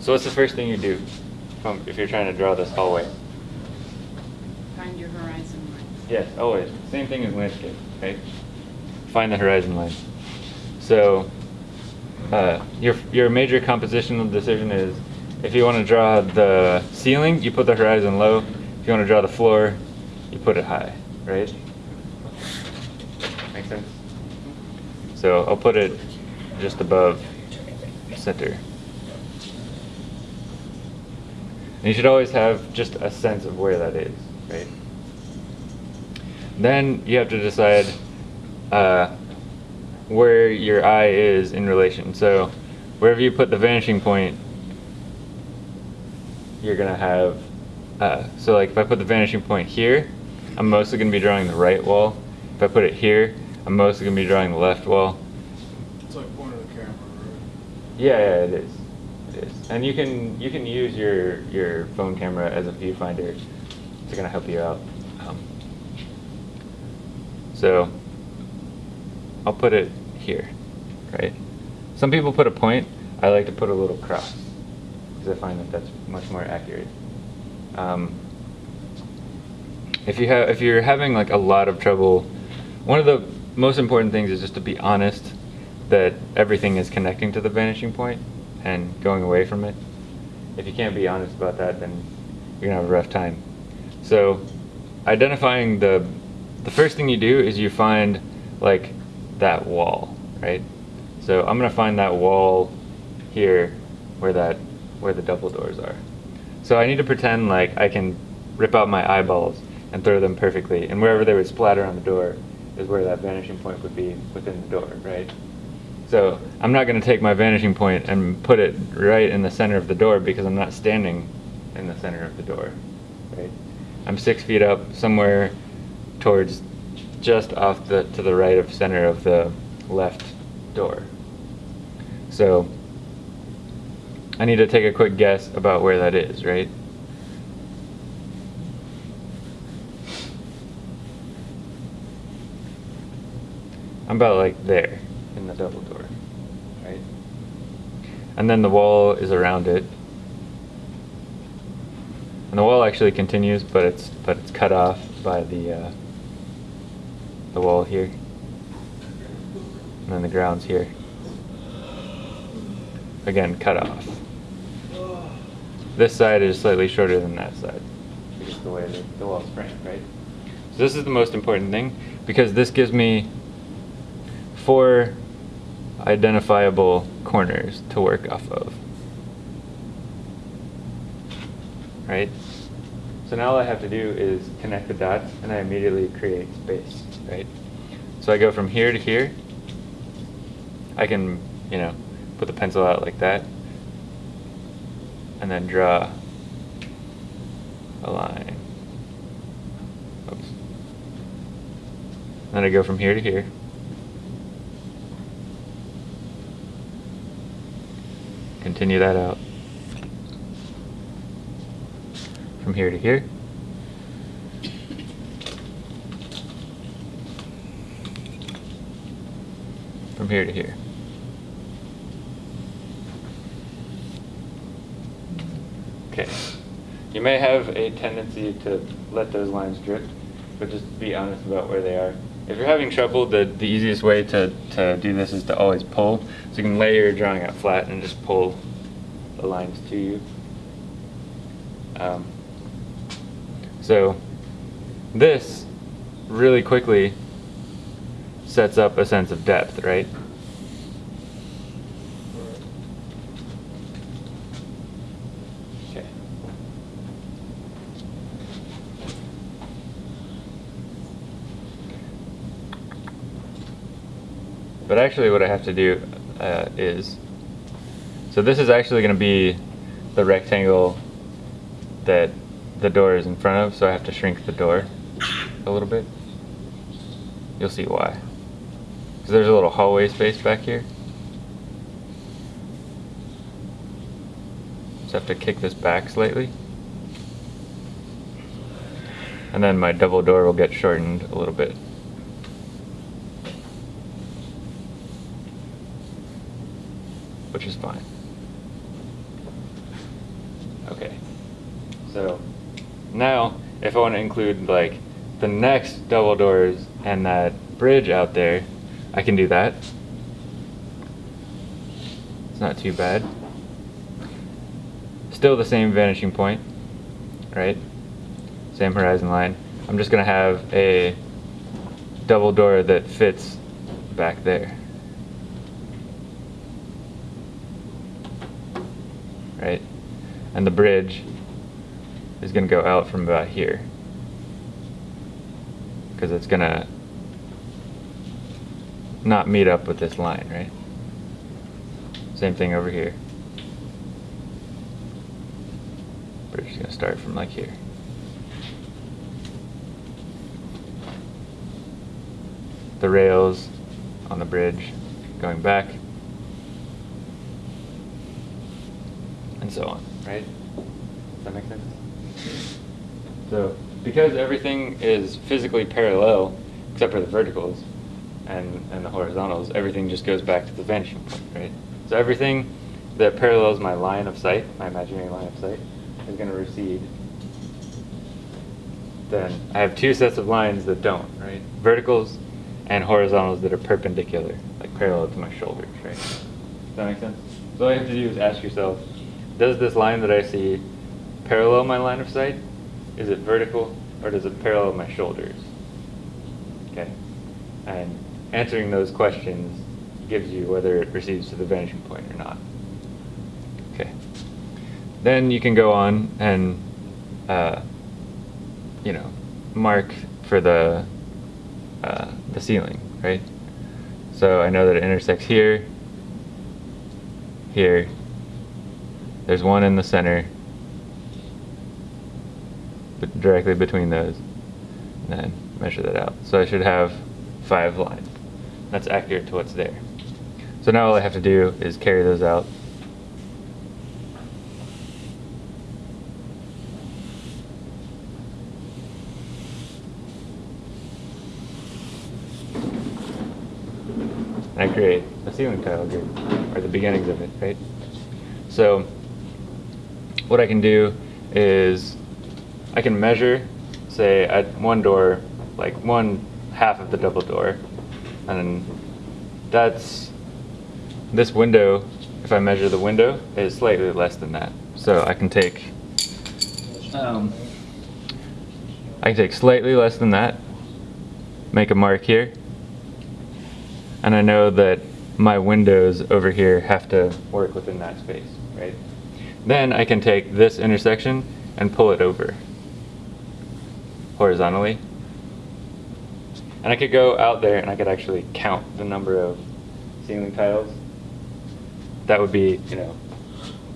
So what's the first thing you do from, if you're trying to draw this hallway? Find your horizon line. Yes, always. Same thing as landscape, right? Find the horizon line. So uh, your your major compositional decision is if you want to draw the ceiling, you put the horizon low. If you want to draw the floor, you put it high, right? Make sense? So I'll put it just above center. And you should always have just a sense of where that is, right? Then you have to decide uh, where your eye is in relation. So wherever you put the vanishing point, you're gonna have, uh, so like if I put the vanishing point here, I'm mostly gonna be drawing the right wall. If I put it here, I'm mostly gonna be drawing the left wall. It's like pointing the camera, right? Yeah, yeah, it is. And you can you can use your your phone camera as a viewfinder to kind of help you out. Um, so I'll put it here, right? Some people put a point. I like to put a little cross because I find that that's much more accurate. Um, if you have if you're having like a lot of trouble, one of the most important things is just to be honest that everything is connecting to the vanishing point and going away from it. If you can't be honest about that, then you're gonna have a rough time. So, identifying the the first thing you do is you find like that wall, right? So I'm gonna find that wall here where that where the double doors are. So I need to pretend like I can rip out my eyeballs and throw them perfectly, and wherever they would splatter on the door is where that vanishing point would be within the door, right? So I'm not going to take my vanishing point and put it right in the center of the door because I'm not standing in the center of the door, right? I'm six feet up somewhere towards just off the to the right of center of the left door. So I need to take a quick guess about where that is, right? I'm about like there in the double door, right? And then the wall is around it. And the wall actually continues, but it's but it's cut off by the uh, the wall here. And then the ground's here. Again, cut off. This side is slightly shorter than that side. Because the way the, the wall's framed, right? So this is the most important thing because this gives me four identifiable corners to work off of. Right? So now all I have to do is connect the dots and I immediately create space, right? So I go from here to here. I can, you know, put the pencil out like that and then draw a line. Oops. Then I go from here to here. Continue that out. From here to here. From here to here. Okay. You may have a tendency to let those lines drift, but just be honest about where they are. If you're having trouble, the, the easiest way to, to do this is to always pull. So you can lay your drawing out flat and just pull lines to you. Um, so this really quickly sets up a sense of depth, right? Okay. But actually what I have to do uh, is, so this is actually going to be the rectangle that the door is in front of, so I have to shrink the door a little bit. You'll see why. Because there's a little hallway space back here. I have to kick this back slightly. And then my double door will get shortened a little bit. Which is fine. So now, if I want to include like the next double doors and that bridge out there, I can do that. It's not too bad. Still the same vanishing point, right? Same horizon line. I'm just gonna have a double door that fits back there. Right? And the bridge is gonna go out from about here. Because it's gonna not meet up with this line, right? Same thing over here. Bridge is gonna start from like here. The rails on the bridge going back. And so on, right? Does that make sense? So, because everything is physically parallel, except for the verticals and, and the horizontals, everything just goes back to the vanishing point, right? So everything that parallels my line of sight, my imaginary line of sight, is going to recede. Then I have two sets of lines that don't, right? Verticals and horizontals that are perpendicular, like parallel to my shoulders, right? Does that make sense? So all you have to do is ask yourself, does this line that I see parallel my line of sight? Is it vertical or does it parallel my shoulders? Okay. And answering those questions gives you whether it recedes to the vanishing point or not. Okay. Then you can go on and, uh, you know, mark for the uh, the ceiling, right? So I know that it intersects here, here. There's one in the center, directly between those, and then measure that out. So I should have five lines. That's accurate to what's there. So now all I have to do is carry those out. I create a ceiling tile grid, or the beginnings of it, right? So what I can do is I can measure, say, at one door, like one half of the double door, and that's this window. If I measure the window, is slightly less than that. So I can take, um, I can take slightly less than that, make a mark here, and I know that my windows over here have to work within that space, right? Then I can take this intersection and pull it over horizontally. And I could go out there and I could actually count the number of ceiling tiles. That would be, you know,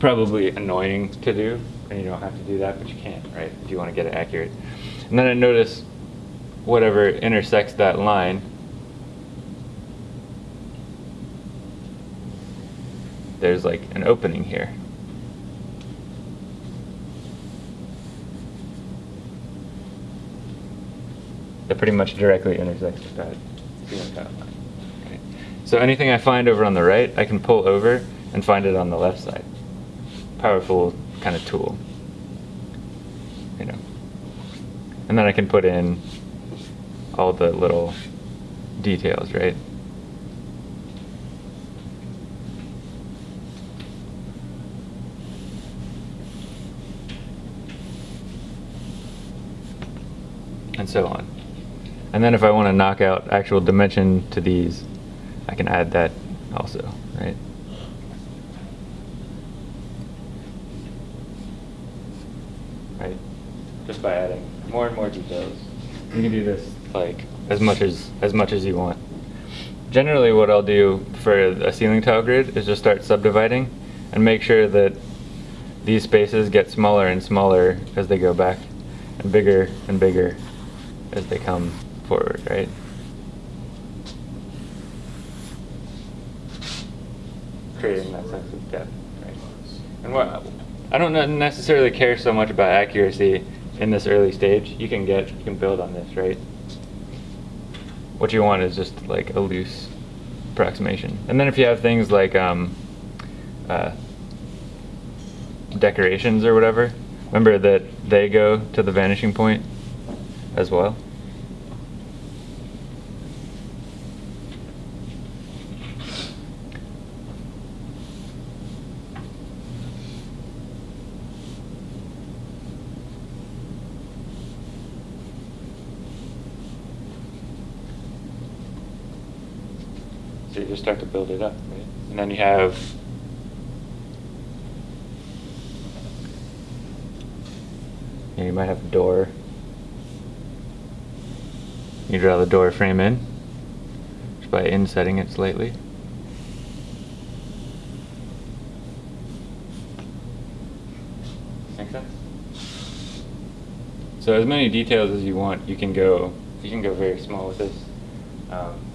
probably annoying to do, and you don't have to do that, but you can, right? If you want to get it accurate. And then I notice whatever intersects that line there's like an opening here. That pretty much directly intersects with that line. Okay. So anything I find over on the right, I can pull over and find it on the left side. Powerful kind of tool. You know. And then I can put in all the little details, right? and so on. And then if I want to knock out actual dimension to these, I can add that also, right? Right? Just by adding more and more details. You can do this like as much as as much as you want. Generally what I'll do for a ceiling tile grid is just start subdividing and make sure that these spaces get smaller and smaller as they go back and bigger and bigger as they come forward, right? Creating that sense of depth, right? And what I don't necessarily care so much about accuracy in this early stage. You can get, you can build on this, right? What you want is just like a loose approximation. And then if you have things like um, uh, decorations or whatever, Remember that they go to the vanishing point as well? So you just start to build it up, right? And then you have Yeah, you might have a door. You draw the door frame in just by insetting it slightly. Make sense? So as many details as you want, you can go. You can go very small with this. Um,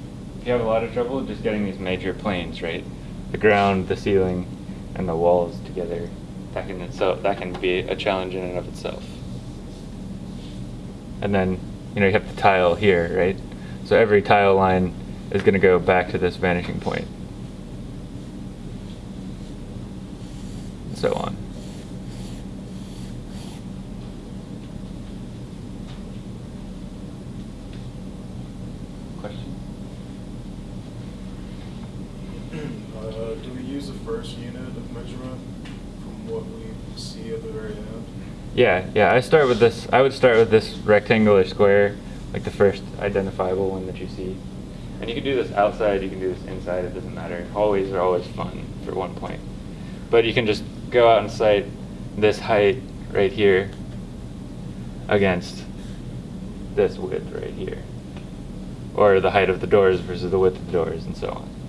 you have a lot of trouble, just getting these major planes, right? The ground, the ceiling, and the walls together. That can itself that can be a challenge in and of itself. And then you know you have the tile here, right? So every tile line is going to go back to this vanishing point. And so on. Question? Uh, do we use the first unit of measurement from what we see at the very end? Yeah, yeah. I start with this. I would start with this rectangular square, like the first identifiable one that you see. And you can do this outside. You can do this inside. It doesn't matter. Hallways are always fun for one point. But you can just go out and sight this height right here against this width right here, or the height of the doors versus the width of the doors, and so on.